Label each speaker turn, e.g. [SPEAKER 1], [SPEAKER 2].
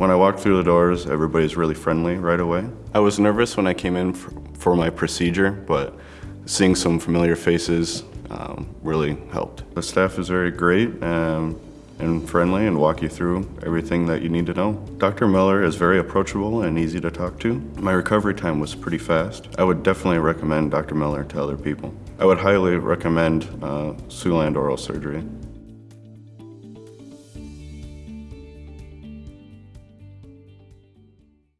[SPEAKER 1] When I walked through the doors, everybody's really friendly right away. I was nervous when I came in for, for my procedure, but seeing some familiar faces um, really helped. The staff is very great um, and friendly and walk you through everything that you need to know. Dr. Miller is very approachable and easy to talk to. My recovery time was pretty fast. I would definitely recommend Dr. Miller to other people. I would highly recommend uh, Siouxland Oral Surgery.